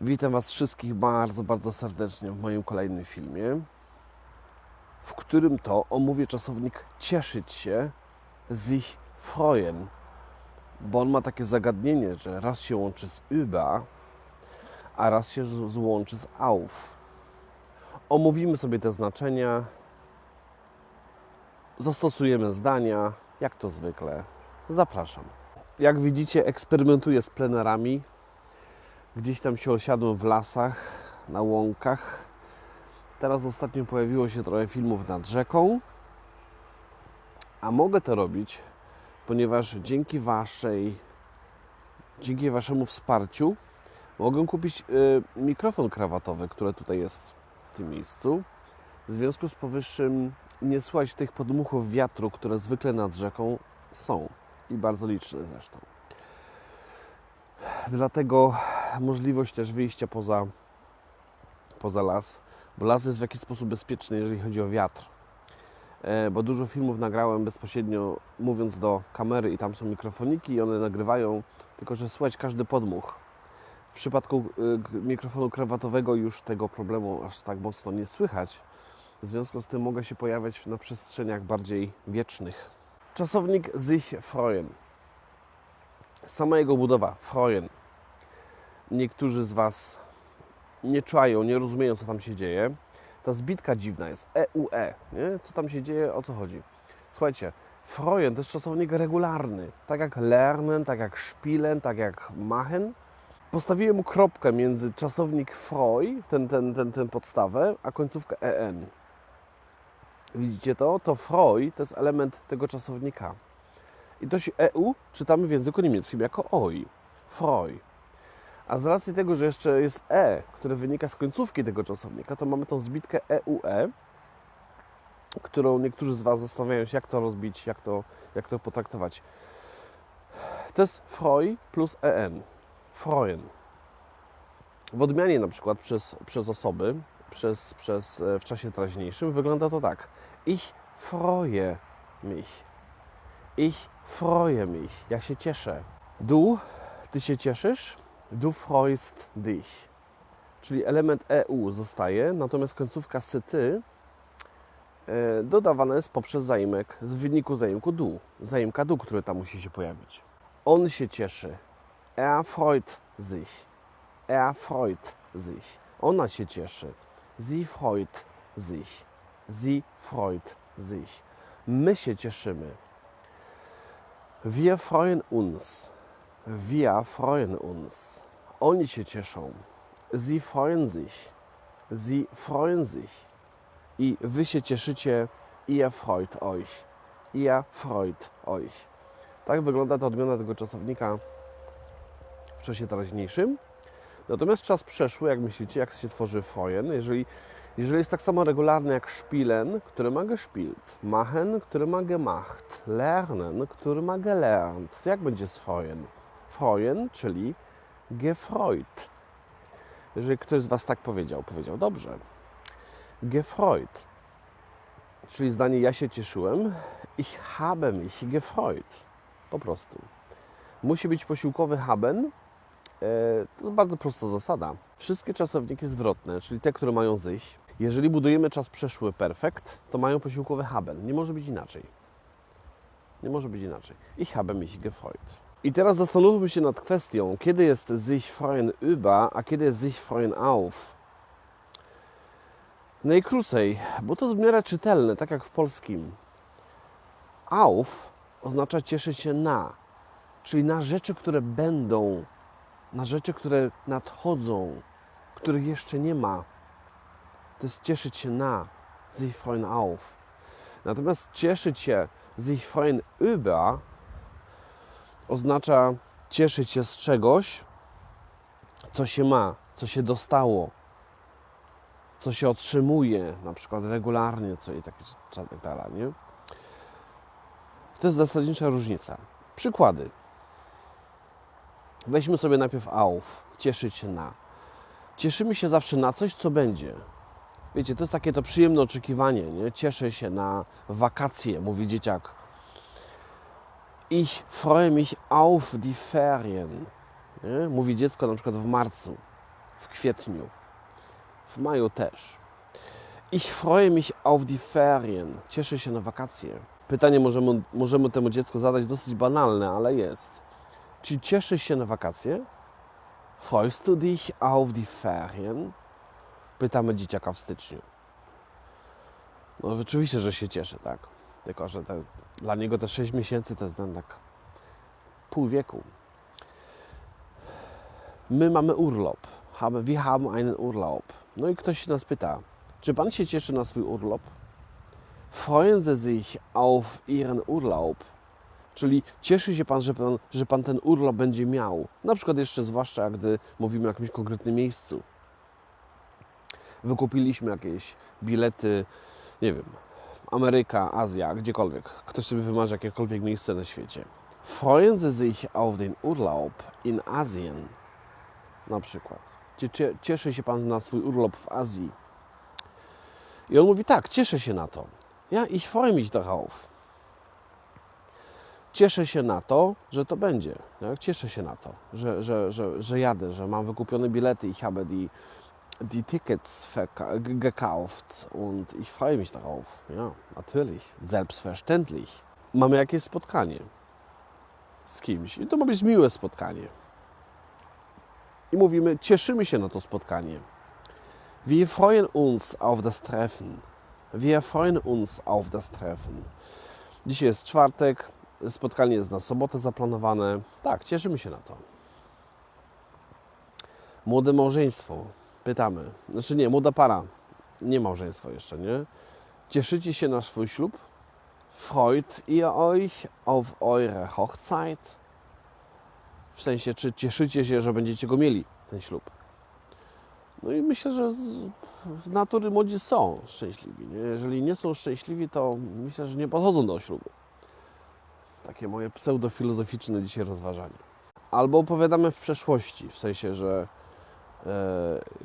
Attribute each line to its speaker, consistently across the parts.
Speaker 1: Witam Was wszystkich bardzo, bardzo serdecznie w moim kolejnym filmie, w którym to omówię czasownik cieszyć się, sich freuen, bo on ma takie zagadnienie, że raz się łączy z über, a raz się z- złączy z auf. Omówimy sobie te znaczenia, zastosujemy zdania, jak to zwykle. Zapraszam. Jak widzicie, eksperymentuję z plenerami. Gdzieś tam się osiadłem w lasach, na łąkach. Teraz ostatnio pojawiło się trochę filmów nad rzeką. A mogę to robić, ponieważ dzięki Waszej, dzięki Waszemu wsparciu mogę kupić y, mikrofon krawatowy, który tutaj jest w tym miejscu. W związku z powyższym nie słychać tych podmuchów wiatru, które zwykle nad rzeką są i bardzo liczne zresztą. Dlatego możliwość też wyjścia poza, poza las, bo las jest w jakiś sposób bezpieczny, jeżeli chodzi o wiatr. E, Bo dużo filmów nagrałem bezpośrednio mówiąc do kamery i tam są mikrofoniki i one nagrywają, tylko że słychać każdy podmuch. W przypadku k- mikrofonu krawatowego już tego problemu aż tak mocno nie słychać. W związku z tym mogę się pojawiać na przestrzeniach bardziej wiecznych. Czasownik sich freuen. Sama jego budowa, freuen. Niektórzy z Was nie czują, nie rozumieją, co tam się dzieje. Ta zbitka dziwna jest, EUE, nie? Co tam się dzieje, o co chodzi? Słuchajcie, freuen to jest czasownik regularny. Tak jak lernen, tak jak spielen, tak jak machen. Postawiłem mu kropkę między czasownik freu, ten, ten, ten, ten podstawę, a końcówkę en. Widzicie to? To freu to jest element tego czasownika. I to się EU czytamy w języku niemieckim jako oi. Freu. A z racji tego, że jeszcze jest E, które wynika z końcówki tego czasownika, to mamy tą zbitkę EUE, którą niektórzy z Was zastanawiają się, jak to rozbić, jak to, jak to potraktować. To jest freu plus en. Freuen. W odmianie na przykład przez, przez osoby, przez, przez, e, w czasie teraźniejszym wygląda to tak. Ich freue mich. Ich freue mich. Ja się cieszę. Du, ty się cieszysz. Du freust dich. Czyli element EU zostaje, natomiast końcówka syty e, dodawana jest poprzez zaimek z wyniku zaimku du. Zaimka du, który tam musi się pojawić. On się cieszy. Er freut sich. Er freut sich. Ona się cieszy. Sie freut sich. Sie freut sich. My się cieszymy. Wir freuen uns. Wir freuen uns. Oni się cieszą. Sie freuen sich. Sie freuen sich. I wy się cieszycie. Ihr freut euch. Ihr freut euch. Tak wygląda ta odmiana tego czasownika w czasie teraźniejszym. Natomiast czas przeszły, jak myślicie, jak się tworzy freuen, jeżeli, jeżeli jest tak samo regularny jak spielen, który ma gespielt, machen, który ma gemacht, lernen, który ma gelernt, to jak będzie z freuen? Czyli gefreut. Jeżeli ktoś z Was tak powiedział, powiedział dobrze. Gefreut, czyli zdanie ja się cieszyłem, ich habe mich gefreut. Po prostu. Musi być posiłkowy haben, E, To bardzo prosta zasada. Wszystkie czasowniki zwrotne, czyli te, które mają zyś, jeżeli budujemy czas przeszły perfekt, to mają posiłkowy haben. Nie może być inaczej. Nie może być inaczej. Ich habe mich gefreut. I teraz zastanówmy się nad kwestią, kiedy jest sich freuen über, a kiedy jest sich freuen auf. Najkrócej, bo to jest w miarę czytelne, tak jak w polskim. Auf oznacza cieszyć się na, czyli na rzeczy, które będą na rzeczy, które nadchodzą, których jeszcze nie ma. To jest cieszyć się na, sich freuen auf. Natomiast cieszyć się sich freuen über oznacza cieszyć się z czegoś, co się ma, co się dostało, co się otrzymuje, na przykład regularnie, co i takie tak dalej, nie? To jest zasadnicza różnica. Przykłady. Weźmy sobie najpierw auf, cieszyć się na. Cieszymy się zawsze na coś, co będzie. Wiecie, to jest takie to przyjemne oczekiwanie, nie? Cieszę się na wakacje, mówi dzieciak. Ich freue mich auf die Ferien. Nie? Mówi dziecko na przykład w marcu. w kwietniu, w maju też. Ich freue mich auf die Ferien. Cieszę się na wakacje. Pytanie możemy, możemy temu dziecku zadać dosyć banalne, ale jest. Czy cieszysz się na wakacje? Freust du dich auf die Ferien? Pytamy dzieciaka w styczniu. No rzeczywiście, że się cieszę, tak. Tylko, że te, dla niego te 6 miesięcy to jest tak pół wieku. My mamy urlop. Haben, wir haben einen Urlaub. No i ktoś się nas pyta, czy Pan się cieszy na swój urlop? Freuen Sie sich auf Ihren Urlaub? Czyli cieszy się Pan, że Pan, że pan ten urlop będzie miał. Na przykład jeszcze zwłaszcza, gdy mówimy o jakimś konkretnym miejscu. Wykupiliśmy jakieś bilety, nie wiem, Ameryka, Azja, gdziekolwiek. Ktoś sobie wymarzy jakiekolwiek miejsce na świecie. Freuen Sie sich auf den Urlaub in Asien? Na przykład. Cieszy się Pan na swój urlop w Azji? I on mówi, tak, cieszę się na to. Ja, ich freue mich darauf. Cieszę się na to, że to będzie. Ja, cieszę się na to, że, że, że, że jadę, że mam wykupione bilety. Ich habe die, die Tickets gekauft und ich freue mich darauf. Ja, natürlich, selbstverständlich. Mamy jakieś spotkanie z kimś i to ma być miłe spotkanie. I mówimy, cieszymy się na to spotkanie. Wir freuen uns auf das Treffen. Wir freuen uns auf das Treffen. Dzisiaj jest czwartek, spotkanie jest na sobotę zaplanowane. Tak, cieszymy się na to. Młode małżeństwo. Pytamy. Znaczy nie, młoda para. Nie małżeństwo jeszcze, nie? Cieszycie się na swój ślub? Freut ihr euch auf eure Hochzeit? W sensie, czy cieszycie się, że będziecie go mieli, ten ślub? No i myślę, że z, natury młodzi są szczęśliwi. Nie? Jeżeli nie są szczęśliwi, to myślę, że nie podchodzą do ślubu. Takie moje pseudofilozoficzne dzisiaj rozważanie. Albo opowiadamy w przeszłości, w sensie, że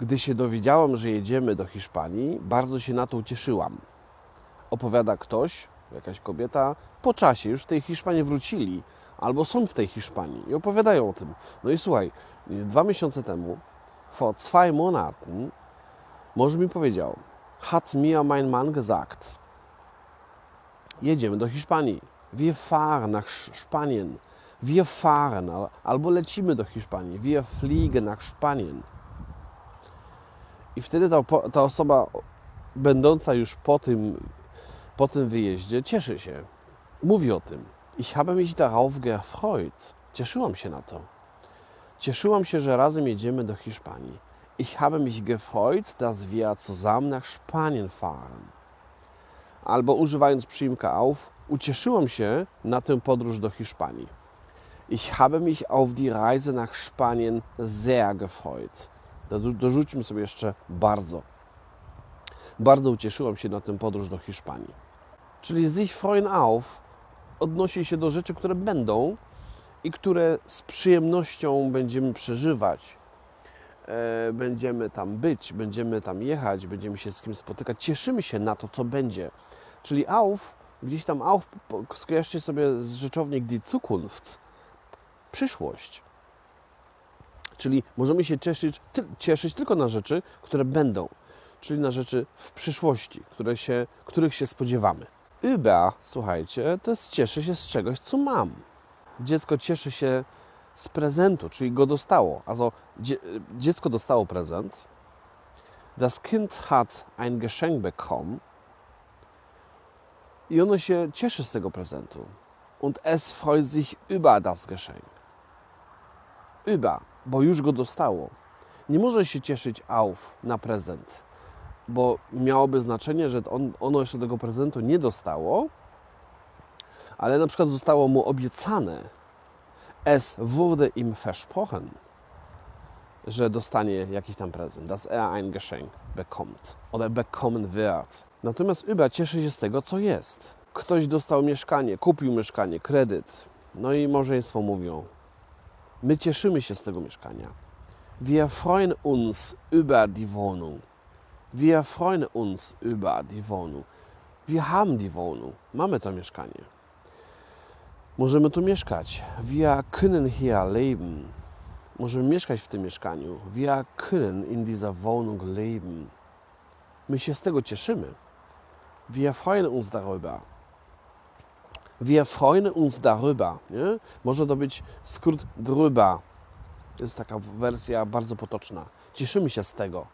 Speaker 1: gdy się dowiedziałam, że jedziemy do Hiszpanii, bardzo się na to ucieszyłam. Opowiada ktoś, jakaś kobieta, po czasie już w tej Hiszpanii wrócili, albo są w tej Hiszpanii i opowiadają o tym. No i słuchaj, dwa miesiące temu vor zwei Monaten mąż mi powiedział, hat mir mein Mann gesagt, jedziemy do Hiszpanii. Wir fahren nach Spanien. Wir fahren, albo lecimy do Hiszpanii. Wir fliegen nach Spanien. I wtedy ta, ta osoba, będąca już po tym, po tym wyjeździe, cieszy się. Mówi o tym. Ich habe mich darauf gefreut. Cieszyłam się na to. Cieszyłam się, że razem jedziemy do Hiszpanii. Ich habe mich gefreut, dass wir zusammen nach Spanien fahren. Albo używając przyimka auf, ucieszyłam się na tę podróż do Hiszpanii. Ich habe mich auf die Reise nach Spanien sehr gefreut. Dorzućmy sobie jeszcze bardzo. Bardzo ucieszyłam się na tę podróż do Hiszpanii. Czyli sich freuen auf odnosi się do rzeczy, które będą, i które z przyjemnością będziemy przeżywać. E, będziemy tam być, będziemy tam jechać, będziemy się z kimś spotykać. Cieszymy się na to, co będzie. Czyli auf, gdzieś tam auf, skojarzcie sobie z rzeczownik die Zukunft, przyszłość. Czyli możemy się cieszyć, ty, cieszyć tylko na rzeczy, które będą, czyli na rzeczy w przyszłości, które się, których się spodziewamy. Über, słuchajcie, to jest cieszę się z czegoś, co mam dziecko cieszy się z prezentu, czyli go dostało. Also, dziecko dostało prezent. Das Kind hat ein Geschenk bekommen. I ono się cieszy z tego prezentu. Und es freut sich über das Geschenk. Über, bo już go dostało. Nie może się cieszyć auf na prezent, bo miałoby znaczenie, że on, ono jeszcze tego prezentu nie dostało, ale na przykład zostało mu obiecane, es wurde ihm versprochen, że dostanie jakiś tam prezent, dass er ein Geschenk bekommt oder bekommen wird. Natomiast über cieszy się z tego, co jest. Ktoś dostał mieszkanie, kupił mieszkanie, kredyt, no i małżeństwo mówią, my cieszymy się z tego mieszkania. Wir freuen uns über die Wohnung. Wir freuen uns über die Wohnung. Wir haben die Wohnung. Mamy to mieszkanie. Możemy tu mieszkać. Wir können hier leben. Możemy mieszkać w tym mieszkaniu. Wir können in dieser Wohnung leben. My się z tego cieszymy. Wir freuen uns darüber. Wir freuen uns darüber. Nie? Może to być skrót drüber. Jest taka wersja bardzo potoczna. Cieszymy się z tego,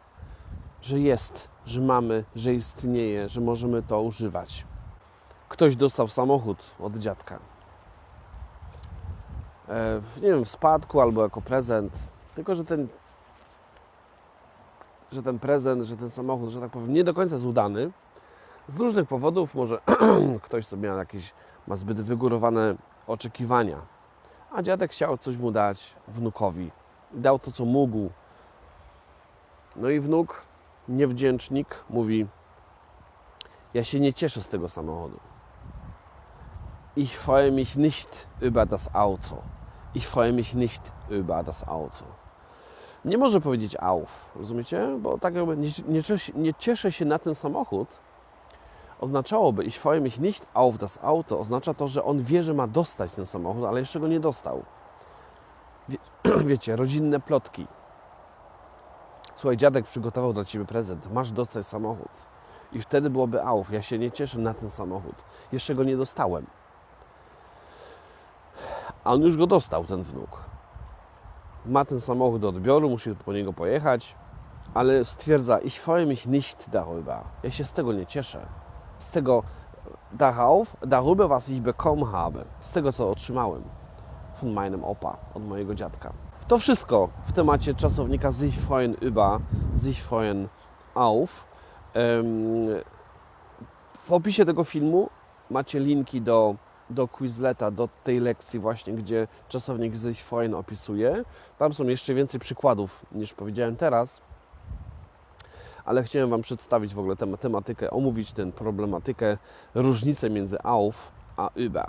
Speaker 1: że jest, że mamy, że istnieje, że możemy to używać. Ktoś dostał samochód od dziadka. E, nie wiem, w spadku albo jako prezent. Tylko, że ten, że ten prezent, że ten samochód, że tak powiem, nie do końca jest udany. Z różnych powodów, może ktoś sobie miał jakieś, ma zbyt wygórowane oczekiwania, a dziadek chciał coś mu dać wnukowi. Dał to, co mógł. No i wnuk, niewdzięcznik, mówi: Ja się nie cieszę z tego samochodu. Ich freue mich nicht über das Auto. Ich freue mich nicht über das Auto. Nie może powiedzieć auf, rozumiecie? Bo tak jakby nie, nie, cieszę, nie cieszę się na ten samochód, oznaczałoby ich freue mich nicht auf das Auto, oznacza to, że on wie, że ma dostać ten samochód, ale jeszcze go nie dostał. Wie, wiecie, rodzinne plotki. Słuchaj, dziadek przygotował dla Ciebie prezent, masz dostać samochód. I wtedy byłoby auf, ja się nie cieszę na ten samochód, jeszcze go nie dostałem. A on już go dostał, ten wnuk. Ma ten samochód do odbioru, musi po niego pojechać, ale stwierdza, ich freue mich nicht darüber. Ja się z tego nie cieszę. Z tego darauf, darüber, was ich bekommen habe. Z tego, co otrzymałem von meinem Opa, od mojego dziadka. To wszystko w temacie czasownika sich freuen über, sich freuen auf. W opisie tego filmu macie linki do do Quizleta, do tej lekcji właśnie, gdzie czasownik sich freuen opisuje. Tam są jeszcze więcej przykładów niż powiedziałem teraz, ale chciałem Wam przedstawić w ogóle tę tematykę, omówić tę problematykę, różnicę między auf a über.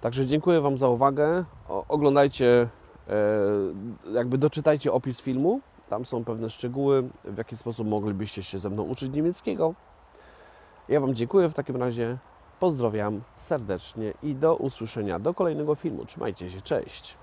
Speaker 1: Także dziękuję Wam za uwagę. O, oglądajcie, e, jakby doczytajcie opis filmu. Tam są pewne szczegóły, w jaki sposób moglibyście się ze mną uczyć niemieckiego. Ja Wam dziękuję w takim razie. Pozdrawiam serdecznie i do usłyszenia do kolejnego filmu. Trzymajcie się, cześć.